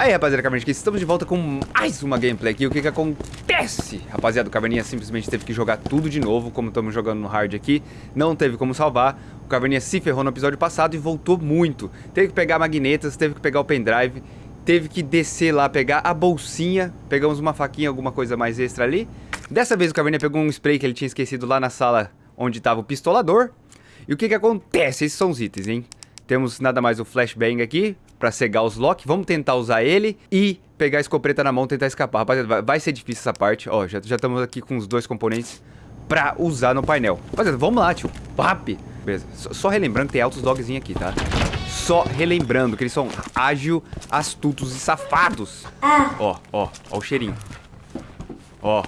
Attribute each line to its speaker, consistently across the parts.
Speaker 1: Aí, rapaziada, Caverninha, estamos de volta com mais uma gameplay aqui. O que que acontece? Rapaziada, o Caverninha simplesmente teve que jogar tudo de novo, como estamos jogando no hard aqui. Não teve como salvar. O Caverninha se ferrou no episódio passado e voltou muito. Teve que pegar magnetas, teve que pegar o pendrive, teve que descer lá, pegar a bolsinha. Pegamos uma faquinha, alguma coisa mais extra ali. Dessa vez o Caverninha pegou um spray que ele tinha esquecido lá na sala onde estava o pistolador. E o que que acontece? Esses são os itens, hein? Temos nada mais o flashbang aqui, pra cegar os lock. Vamos tentar usar ele e pegar a escopeta na mão e tentar escapar. Rapaziada, vai, ser difícil essa parte. Ó, já, já estamos aqui com os dois componentes pra usar no painel. Rapaziada, vamos lá, tio. Pap. Beleza. Só, só relembrando que tem altos dogzinhos aqui, tá? Só relembrando que eles são ágil, astutos e safados. Ó, ó, ó o cheirinho. Ó.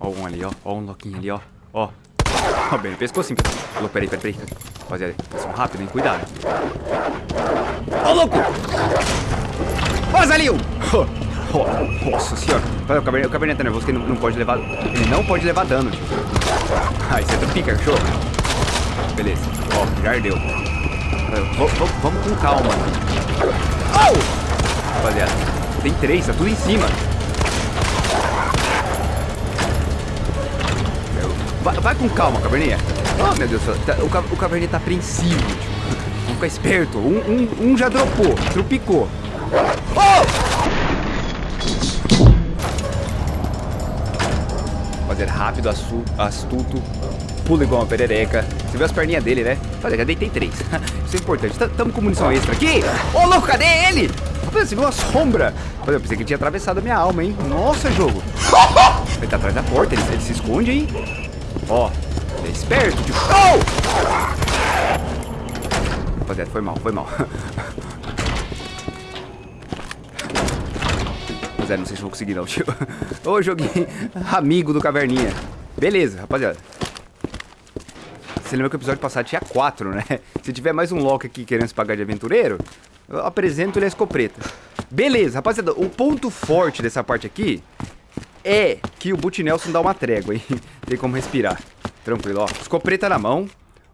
Speaker 1: Ó um ali, ó. Ó um loquinho ali, ó. Ó. Ó, bem, pescocinho. Peraí, peraí, peraí. Rapaziada, são rápidos, hein? Cuidado. Ô, louco! Vaza, Lil! Oh, nossa senhora. O caverninha, o caverninha tá nervoso que ele não, não pode levar... Ele não pode levar dano, tio. Ai, você pica, show. Beleza. Ó, já ardeu. Vamos, com calma. Oh! Rapaziada, tem três, tá tudo em cima. Vai, vai com calma, caverninha. Oh, meu Deus. Tá, o, o caverninha tá apreensivo, tio. Vamos ficar esperto. Um, um, um já dropou, trupicou. Oh! Fazer rápido, astu- astuto, pula igual uma perereca. Você viu as perninhas dele, né? Olha, já deitei três. Isso é importante. Tá- Tamo com munição extra aqui. Ô, louco, cadê ele? Você viu uma sombra? Olha, eu pensei que tinha atravessado a minha alma, hein? Nossa, jogo. Ele tá atrás da porta, ele, ele se esconde, hein? Ó, ele é esperto. Oh! Rapaziada, foi mal, foi mal. Rapaziada, não sei se vou conseguir não, tio. Ô, joguinho amigo do Caverninha. Beleza, rapaziada. Você lembra que o episódio passado tinha quatro, né? Se tiver mais um Loki aqui querendo se pagar de aventureiro, eu apresento ele a escopeta. Beleza, rapaziada, o ponto forte dessa parte aqui é que o Boot Nelson dá uma trégua, hein? Tem como respirar. Tranquilo, ó. Escopeta na mão.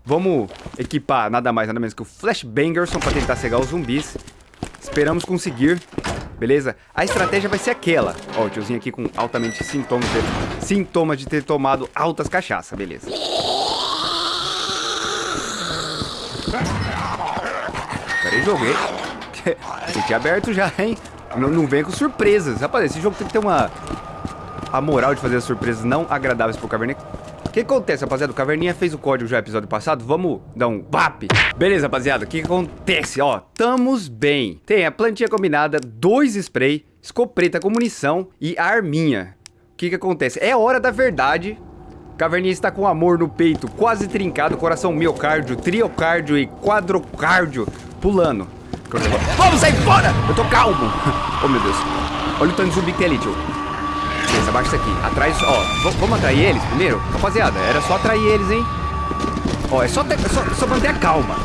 Speaker 1: Vamos equipar nada mais, nada menos que o Flashbangerson pra tentar cegar os zumbis. Esperamos conseguir. Beleza? A estratégia vai ser aquela. Ó, o tiozinho aqui com altamente sintomas de, sintomas de ter tomado altas cachaça. Beleza. Pera aí, joguei. Que aberto já, hein? Não, não vem com surpresas. Rapaz, esse jogo tem que ter uma... A moral de fazer as surpresas não agradáveis pro Caverninha. O que acontece, rapaziada? O Caverninha fez o código já no episódio passado. Vamos dar um VAP. Beleza, rapaziada. O que que acontece? Ó, tamo bem. Tem a plantinha combinada, dois spray, escopeta com munição e a arminha. O que que acontece? É hora da verdade. Caverninha está com amor no peito, quase trincado, coração miocárdio, triocárdio e quadrocárdio pulando. Vamos sair fora! Eu tô calmo! Oh, meu Deus. Olha o tanto de zumbi que tem ali, tio. Beleza, abaixa isso aqui. Atrás, ó. vamos atrair eles primeiro? Rapaziada, era só atrair eles, hein? Ó, é só, ter- é só, só manter a calma.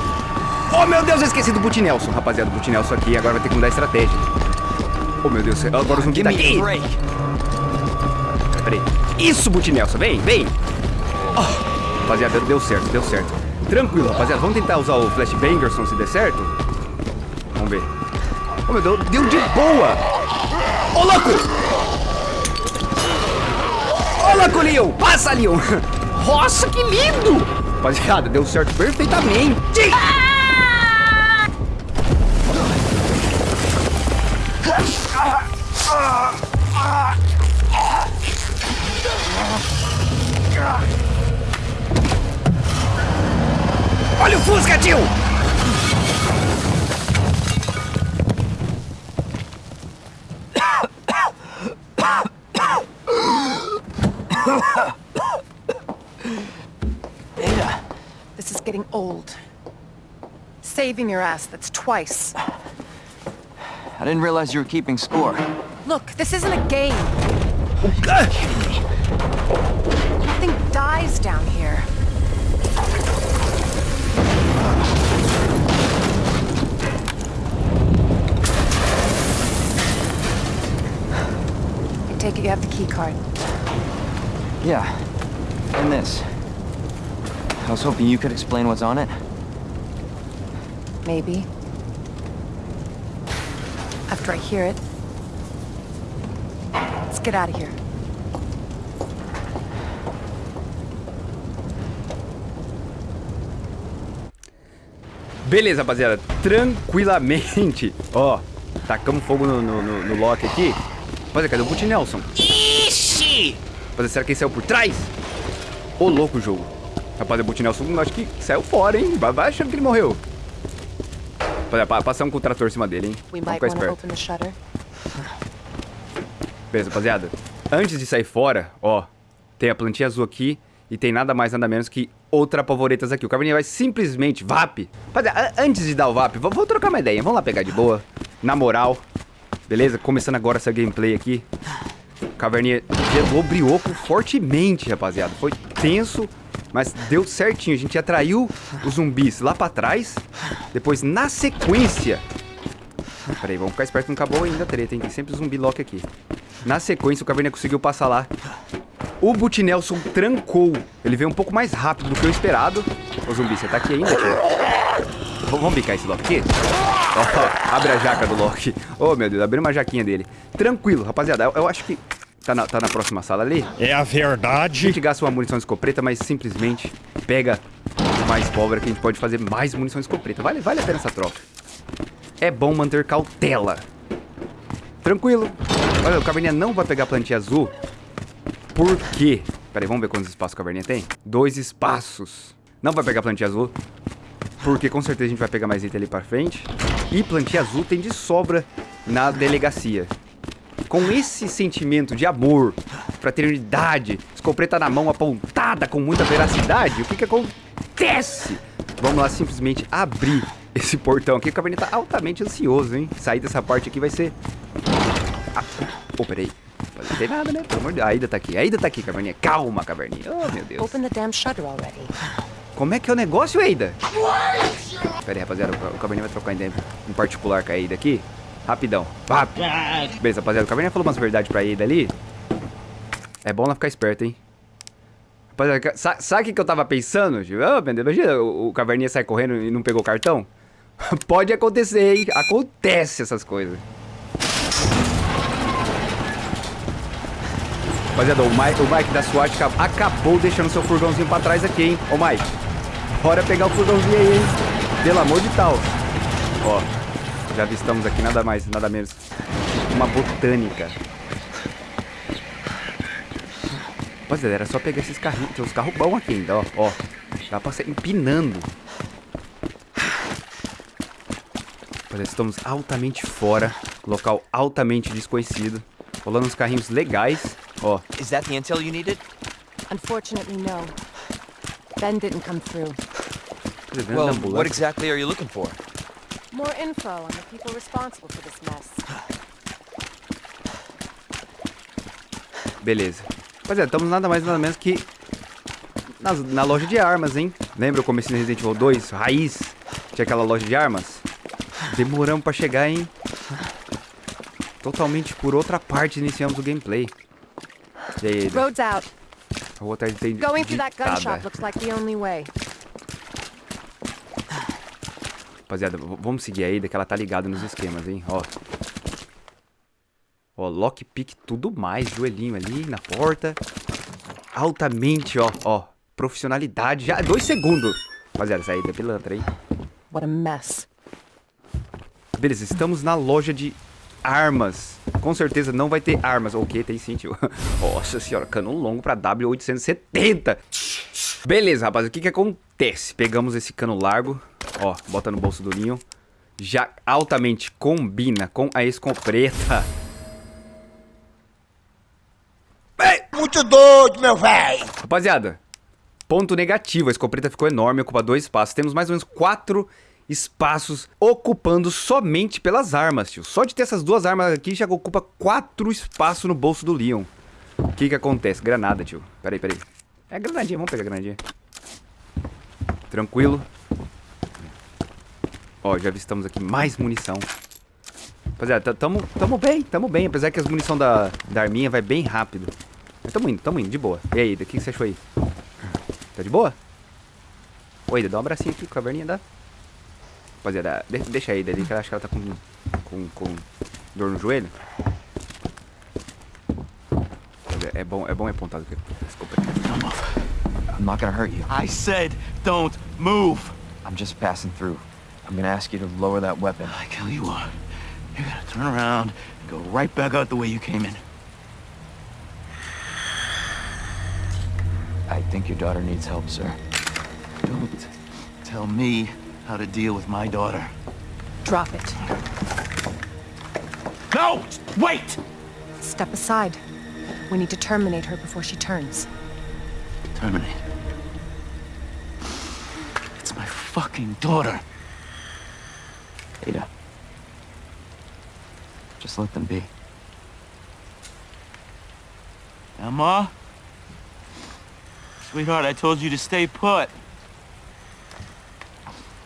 Speaker 1: Oh, meu Deus, eu esqueci do Boot Nelson, rapaziada. O Boot Nelson aqui agora vai ter que mudar a estratégia. Oh, meu Deus, agora o zumbi tá aqui. Peraí. Isso, Boot Nelson, vem, vem. Oh, rapaziada, deu certo, deu certo. Tranquilo, rapaziada. Vamos tentar usar o Flashbangerson se der certo? Vamos ver. Oh, meu Deus, deu de boa. Ô, louco! Ô, louco, Leon! Passa, Leon! Nossa, que lindo! Rapaziada, deu certo perfeitamente! Olha o Fusca, tio!
Speaker 2: Getting old. Saving your ass, that's twice.
Speaker 3: I didn't realize you were keeping score.
Speaker 2: Look, this isn't a game. I
Speaker 3: was hoping you could explain what's on it.
Speaker 2: Maybe. After I hear it. Let's get out of here.
Speaker 1: Beleza, rapaziada. Tranquilamente. Ó, tacamos fogo no, no, no, no Loki aqui. Rapaziada, cadê o Boot Nelson?
Speaker 4: Ixi!
Speaker 1: Rapaziada, será que ele saiu por trás? Ô, louco o jogo. Rapaziada, o Boot Nelson acho que saiu fora, hein? Vai, vai achando que ele morreu. Rapaziada, pa- passamos com o trator em cima dele, hein? Vamos ficar esperto. Beleza, rapaziada. Antes de sair fora, ó, tem a plantinha azul aqui e tem nada mais, nada menos que outra pavoretas aqui. O Caverninha vai simplesmente, VAP. Rapaziada, antes de dar o VAP, vou, vou trocar uma ideia. Vamos lá pegar de boa, na moral. Beleza? Começando agora essa gameplay aqui. Caverninha gelou brioco fortemente, rapaziada. Foi tenso, mas deu certinho. A gente atraiu os zumbis lá pra trás. Depois, na sequência... Peraí, vamos ficar esperto, não acabou ainda a treta, hein? Tem sempre zumbi lock aqui. Na sequência, o Caverninha conseguiu passar lá. O Boot Nelson trancou. Ele veio um pouco mais rápido do que eu esperado. Ô, zumbi, você tá aqui ainda, tio? Vamos bicar esse Loki aqui? Ó, abre a jaca do Loki. Oh, meu Deus, abriu uma jaquinha dele. Tranquilo, rapaziada. Eu, eu acho que tá na, tá na próxima sala ali.
Speaker 5: É a
Speaker 1: A
Speaker 5: verdade.
Speaker 1: gente gasta uma munição de escopeta, mas simplesmente pega mais pólvora que a gente pode fazer mais munição de escopeta. Vale, vale a pena essa troca. É bom manter cautela. Tranquilo. Olha, o Caverninha não vai pegar a plantinha azul. Por quê? Peraí, vamos ver quantos espaços o Caverninha tem? Dois espaços. Não vai pegar a plantinha azul. Porque com certeza a gente vai pegar mais item ali pra frente. E plantinha azul tem de sobra na delegacia. Com esse sentimento de amor, fraternidade, escopeta na mão apontada com muita veracidade, o que que acontece? Vamos lá simplesmente abrir esse portão aqui. O Caverninha tá altamente ansioso, hein? Sair dessa parte aqui vai ser... Ah, oh, peraí. Não tem nada, né? Pelo amor de Deus. A Aida tá aqui. A Aida tá aqui, Caverninha. Calma, Caverninha. Oh, meu Deus.
Speaker 2: Open the damn shutter already.
Speaker 1: Como é que é o negócio, Eida? Pera aí, rapaziada, o Caverninha vai trocar ideia em particular com a Eida aqui. Rapidão. Vap. Beleza, rapaziada, o Caverninha falou umas verdades pra Eida ali. É bom ela ficar esperta, hein? Rapaziada, sa- sabe o que, eu tava pensando? Oh, meu Deus, imagina o, o Caverninha sai correndo e não pegou o cartão? Pode acontecer, hein? Acontece essas coisas. Rapaziada, o Mike, o Mike da SWAT acab- acabou deixando seu furgãozinho pra trás aqui, hein? Ô, Mike, bora pegar o furgãozinho aí, hein? Pelo amor de tal. Ó, já avistamos aqui nada mais, nada menos. Uma botânica. Rapaziada, era só pegar esses carrinhos. Tem uns carros bons aqui ainda, ó. Ó, dá pra sair empinando. Rapaziada, estamos altamente fora. Local altamente desconhecido. Rolando uns carrinhos legais. Ó,
Speaker 3: Is that the intel you needed?
Speaker 2: Unfortunately, no. Ben didn't come through.
Speaker 3: Well, what
Speaker 1: ambulância.
Speaker 3: exactly are you looking for?
Speaker 2: More info on the people responsible for this mess.
Speaker 1: Beleza. Rapaziada, estamos nada mais nada menos que nas- na loja de armas, hein? Lembra o começo do Resident Evil 2? Raiz. Tinha aquela loja de armas? Demoramos pra chegar, hein? Totalmente por outra parte iniciamos o gameplay. E aí?
Speaker 2: Road's out.
Speaker 1: a rua tá
Speaker 2: Going through that gun shop looks like the only way.
Speaker 1: Rapaziada, vamos seguir aí, que ela tá ligada nos esquemas, hein? Ó. Ó, lockpick, tudo mais. Joelhinho ali na porta. Altamente, ó, ó. Profissionalidade. Já dois segundos. Rapaziada, saída pilantra, hein?
Speaker 2: What a mess.
Speaker 1: Beleza, estamos na loja de armas. Com certeza não vai ter armas. Ok, tem sim, tio. Nossa senhora, cano longo pra W870. Beleza, rapaz, o que que acontece? Pegamos esse cano largo, ó, bota no bolso do Leon. Já altamente combina com a escopeta.
Speaker 4: Muito doido, meu velho!
Speaker 1: Rapaziada, ponto negativo. A escopeta ficou enorme, ocupa dois espaços. Temos mais ou menos quatro espaços ocupando somente pelas armas, tio. Só de ter essas duas armas aqui já ocupa quatro espaços no bolso do Leon. O que que acontece? Granada, tio. Peraí, peraí. É granadinha, vamos pegar a granadinha. Tranquilo. Ó, já avistamos aqui mais munição. Rapaziada, t- tamo, tamo bem, tamo bem. Apesar que as munição da, da arminha vai bem rápido. Mas tamo indo, tamo indo, de boa. E aí, o que que você achou aí? Tá de boa? Oi, dá um abracinho aqui com a caverninha, dá? Rapaziada, de- deixa aí dali, que eu acho que ela tá com, com, com Dor no joelho? É bom, é bom apontado que
Speaker 3: Don't move. I'm not gonna hurt you.
Speaker 5: I said don't move.
Speaker 3: I'm just passing through. I'm gonna ask you to lower that weapon.
Speaker 5: I tell you what, you gotta turn around and go right back out the way you came in.
Speaker 3: I think your daughter needs help, sir.
Speaker 5: Don't tell me how to deal with my daughter.
Speaker 2: Drop it.
Speaker 5: No! Wait!
Speaker 2: Step aside. We need to terminate her before she turns.
Speaker 5: Terminate. It's my fucking daughter.
Speaker 3: Ada. Just let them be.
Speaker 5: Emma? Sweetheart, I told you to stay put.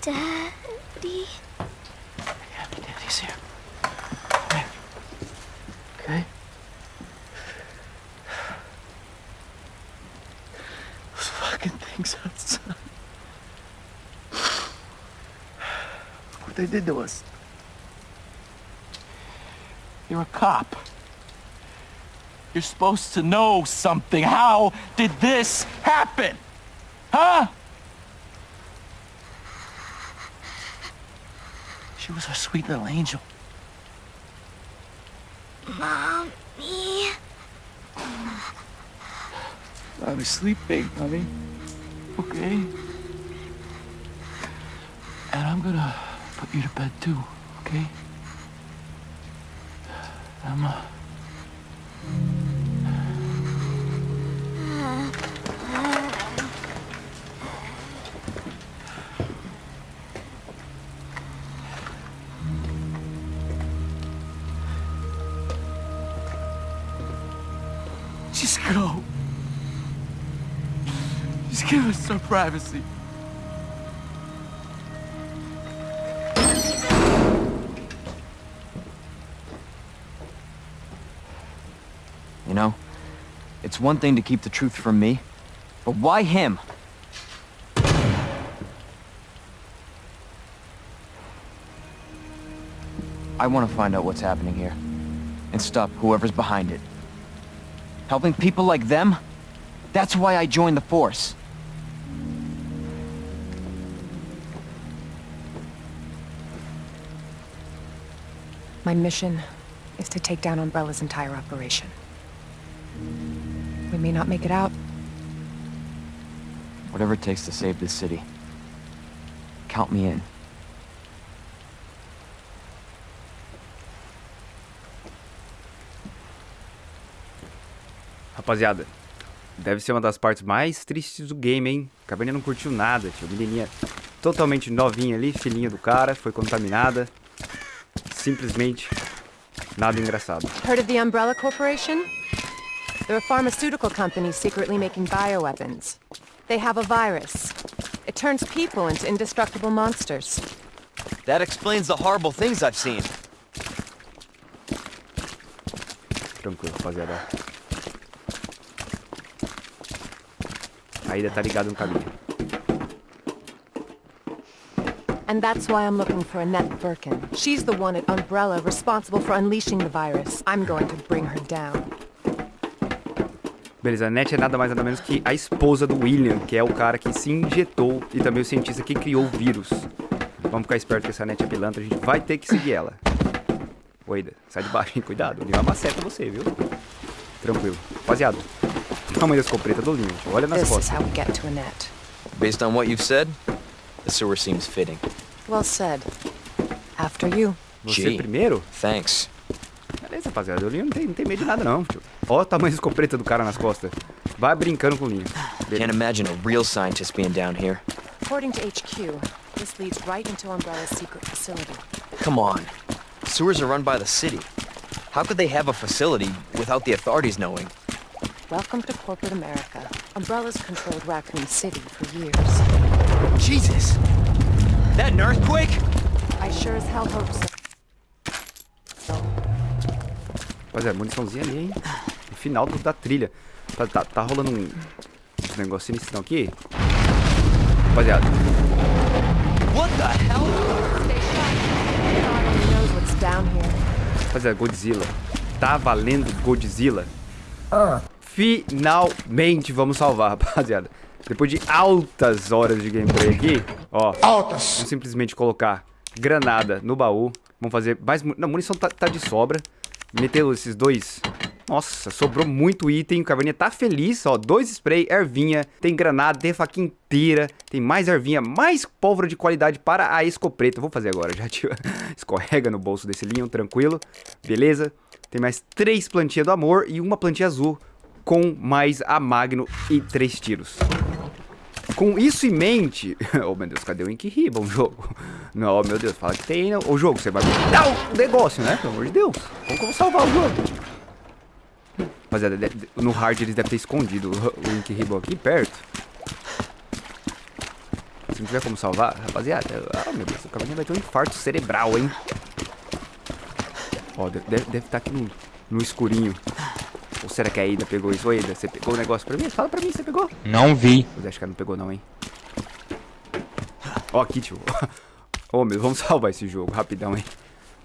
Speaker 6: Daddy.
Speaker 5: Yeah, Daddy's here. Come here. Okay? Those fucking things outside. What they did to us. You're a cop. You're supposed to know something. How did this happen? Huh? She was our sweet little angel.
Speaker 6: Mommy.
Speaker 5: I'm sleeping, honey. Okay? And I'm gonna put you to bed too, okay? Emma. Just go. Just give us some privacy.
Speaker 3: It's one thing to keep the truth from me, but why him? I want to find out what's happening here and stop whoever's behind it. Helping people like them? That's why I joined the Force.
Speaker 2: My mission is to take down Umbrella's entire operation. We may not make it out.
Speaker 3: Whatever it takes to save this city. Count me in.
Speaker 1: Rapaziada, deve ser uma das partes mais tristes do game, hein? A Caverninha não curtiu nada, tio. Menininha totalmente novinha ali, filhinha do cara, foi contaminada. Simplesmente nada engraçado.
Speaker 2: Heard of the Umbrella Corporation? They're a pharmaceutical company secretly making bioweapons. They have a virus. It turns people into indestructible monsters.
Speaker 7: That explains the horrible things I've seen.
Speaker 1: Tranquilo, rapaziada. A Ida tá ligada no caminho.
Speaker 2: And that's why I'm looking for Annette Birkin. She's the one at Umbrella responsible for unleashing the virus. I'm going to bring her down.
Speaker 1: Beleza, a Annette é nada mais nada menos que a esposa do William, que é o cara que se injetou e também o cientista que criou o vírus. Vamos ficar esperto que essa Annette é pilantra, a gente vai ter que seguir ela. Ô, Ida, sai de baixo, hein? Cuidado, ele vai maceta você, viu? Tranquilo. Rapaziada, tamanho da escopeta do Linho, tio. olha nas
Speaker 2: This is
Speaker 1: costas.
Speaker 2: how we get to Annette.
Speaker 7: Based on what you've said, the sewer seems fitting.
Speaker 2: Well said. After you.
Speaker 1: Você
Speaker 7: Gee.
Speaker 1: primeiro?
Speaker 7: Thanks.
Speaker 1: Beleza, rapaziada, o Linho não tem, não tem medo de nada não, tio. Olha o tamanho da escopeta do cara nas costas. Vai brincando com o Linho.
Speaker 7: Can't imagine a real scientist being down here.
Speaker 2: According to HQ, this leads right into Umbrella's secret facility.
Speaker 7: Come on. Sewers are run by the city. How could they have a facility without the authorities knowing?
Speaker 2: Welcome to corporate America. Umbrella's controlled Raccoon City for years.
Speaker 7: Jesus! That an earthquake?
Speaker 2: I sure as hell hope so.
Speaker 1: Rapaziada, muniçãozinha ali, hein? Final do- da trilha. Tá, tá, tá rolando um, uns negocinhos estão aqui. Rapaziada,
Speaker 7: What the hell?
Speaker 1: Rapaziada, Godzilla. Tá valendo Godzilla? Finalmente vamos salvar, rapaziada. Depois de altas horas de gameplay aqui, ó.
Speaker 4: Altas.
Speaker 1: Vamos simplesmente colocar granada no baú. Vamos fazer mais... Não, munição tá, tá de sobra. Meteu esses dois... Nossa, sobrou muito item. O Caverninha tá feliz, ó. Dois spray, ervinha, tem granada, tem faquinha inteira. Tem mais ervinha, mais pólvora de qualidade para a escopeta. Vou fazer agora, já tira. Escorrega no bolso desse linho, tranquilo. Beleza. Tem mais três plantinhas do amor e uma plantinha azul com mais a Magno e três tiros. Com isso em mente... oh, meu Deus, cadê o Ink Ribbon, jogo? Não, meu Deus, fala que tem... Ô, jogo, você vai dar o negócio, né? Pelo amor de Deus. Como que eu vou salvar o jogo? Rapaziada, no hard eles devem ter escondido o, o Ink Ribbon aqui perto. Se não tiver como salvar, rapaziada... Ah, meu Deus, o caminho vai ter um infarto cerebral, hein? Ó, deve estar deve tá aqui no, no escurinho. Ou será que a Ada pegou isso? Ô, Ada, você pegou o negócio pra mim? Fala pra mim, você pegou?
Speaker 8: Não vi.
Speaker 1: É, acho que ela não pegou não, hein? Ó, aqui, tio. Ô, meu, vamos salvar esse jogo, rapidão, hein?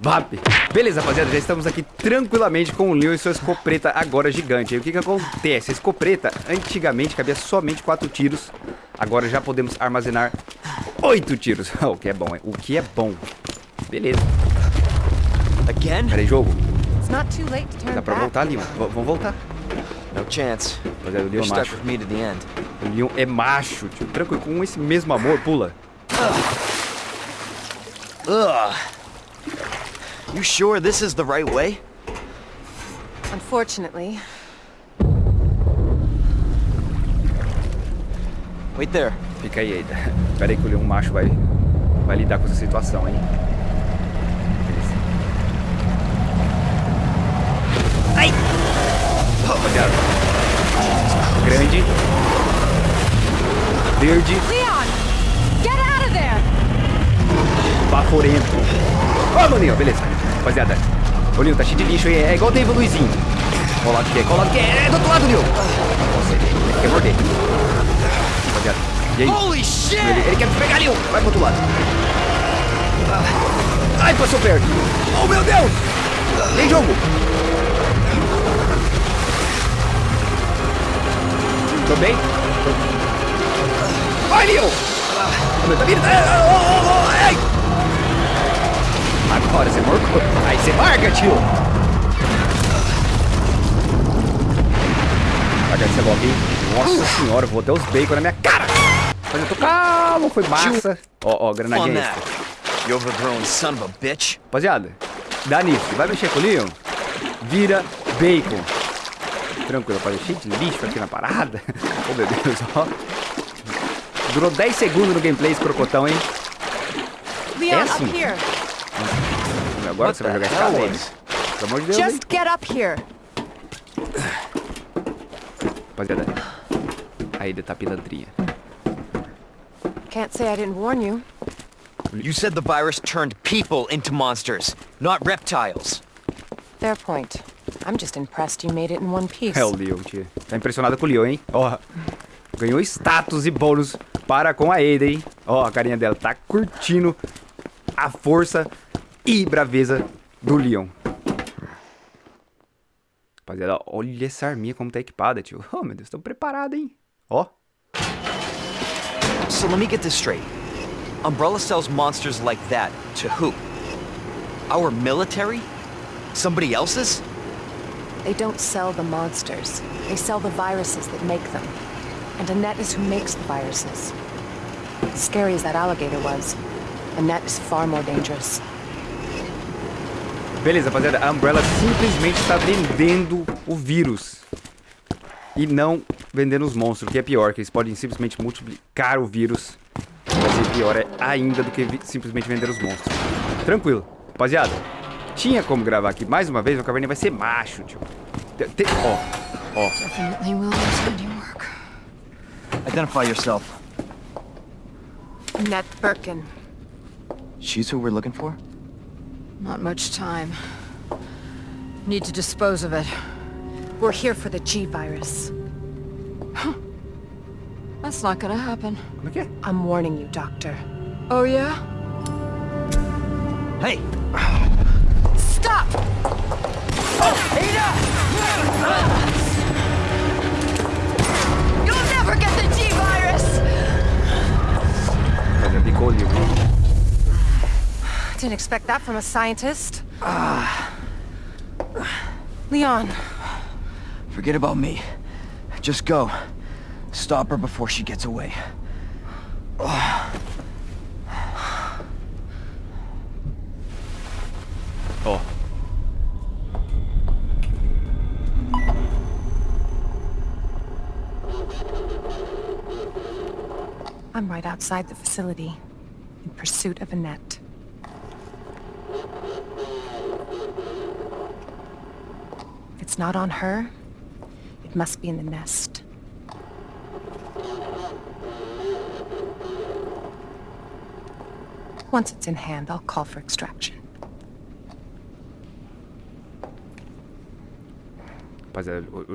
Speaker 1: VAP! Beleza, rapaziada, já estamos aqui tranquilamente com o Leon e sua escopeta agora gigante. Aí o que que acontece? A escopeta, antigamente, cabia somente 4 tiros. Agora já podemos armazenar 8 tiros. o que é bom, hein? O que é bom. Beleza.
Speaker 7: Again?
Speaker 1: Pera aí, jogo. Dá pra voltar, Leon. V vamos voltar.
Speaker 7: No chance.
Speaker 1: Rapaziada, o Leon é macho. O Leon é macho, tio. Tranquilo, com esse mesmo amor, pula.
Speaker 7: Ugh. You sure this is the right way?
Speaker 2: Unfortunately,
Speaker 7: Wait there.
Speaker 1: Fica aí, Ada. Espera aí que o Leão Macho vai, vai lidar com essa situação, hein? Beleza. Ai! Rapaziada. Grande. Verde.
Speaker 2: Leon, get out of there!
Speaker 1: Baforento. Ó, maninho, beleza. Rapaziada. Ô, Leon, tá cheio de lixo aí. É igual teve o Luizinho. Cola que é, cola que é. É do outro lado, Leon. Nossa, quer morder. Rapaziada. E aí?
Speaker 7: Holy shit!
Speaker 1: Ele, ele quer me pegar, Leon. Vai pro outro lado. Ai, passou perto. Oh, meu Deus. Tem jogo. Tô bem? Vai, Leon. Oh, meu, tá vindo. Ai. Agora você morcou. Aí você marca, tio. Larga esse hein? Nossa senhora, vou até os bacon na minha cara. Mas eu tô calmo, foi massa. Ó, ó, granadinha
Speaker 7: that.
Speaker 1: extra.
Speaker 7: You overgrown son of a bitch.
Speaker 1: Rapaziada, dá nisso. Vai mexer com o Leon? Vira bacon. Tranquilo, rapaziada. Cheio de lixo aqui na parada. Oh, meu Deus, ó. Durou 10 segundos no gameplay esse crocotão, hein?
Speaker 2: Leon,
Speaker 1: assim.
Speaker 2: up here.
Speaker 1: Agora
Speaker 7: What
Speaker 1: você vai jogar esse
Speaker 7: hell
Speaker 1: cara aí.
Speaker 7: was-
Speaker 1: Pelo amor de Deus, hein?
Speaker 2: Just get up here.
Speaker 1: Rapaziada, a Ida tá pilantrinha.
Speaker 2: Can't say I didn't warn you.
Speaker 7: You said the virus turned people into monsters, not reptiles.
Speaker 2: Fair point. I'm just impressed you made it in one piece.
Speaker 1: É o Leon, tia. Tá impressionado com o Leon, hein? Ó, ganhou status e bônus para com a Ada, hein? Ó, a carinha dela tá curtindo a força e braveza do Leon. Rapaziada, olha essa arminha como tá equipada, tio. Oh, meu Deus, tão preparado, hein? Ó.
Speaker 7: So let me get this straight. Umbrella sells monsters like that to who? Our military? Somebody else's?
Speaker 2: They don't sell the monsters. They sell the viruses that make them. And Annette is who makes the viruses. Scary as that alligator was, Annette is far more dangerous.
Speaker 1: Beleza, rapaziada, a Umbrella simplesmente está vendendo o vírus. E não vendendo os monstros, o que é pior, que eles podem simplesmente multiplicar o vírus. Vai ser pior é ainda do que simplesmente vender os monstros. Tranquilo. Rapaziada, tinha como gravar aqui mais uma vez, o Caverninha vai ser macho, tio. Te- te- Ó, ó.
Speaker 6: Definitely will understand your work.
Speaker 3: Identify yourself.
Speaker 2: Annette Birkin.
Speaker 3: She's who we're looking for?
Speaker 6: Not much time. Need to dispose of it.
Speaker 2: We're here for the G-Virus. Huh.
Speaker 6: That's not gonna happen.
Speaker 1: Okay.
Speaker 2: I'm warning you, Doctor.
Speaker 6: Oh, yeah?
Speaker 7: Hey!
Speaker 2: Stop! Oh, Ada! You'll never get the G-Virus!
Speaker 1: I'm gonna be calling you
Speaker 2: expect that from a scientist. Ah. Leon,
Speaker 7: Forget about me. Just go. Stop her before she gets away.
Speaker 1: Oh.
Speaker 2: I'm right outside the facility, in pursuit of Annette. If it's not on her, it must be in the nest. Once it's in hand, I'll call for extraction.
Speaker 1: Rapaziada,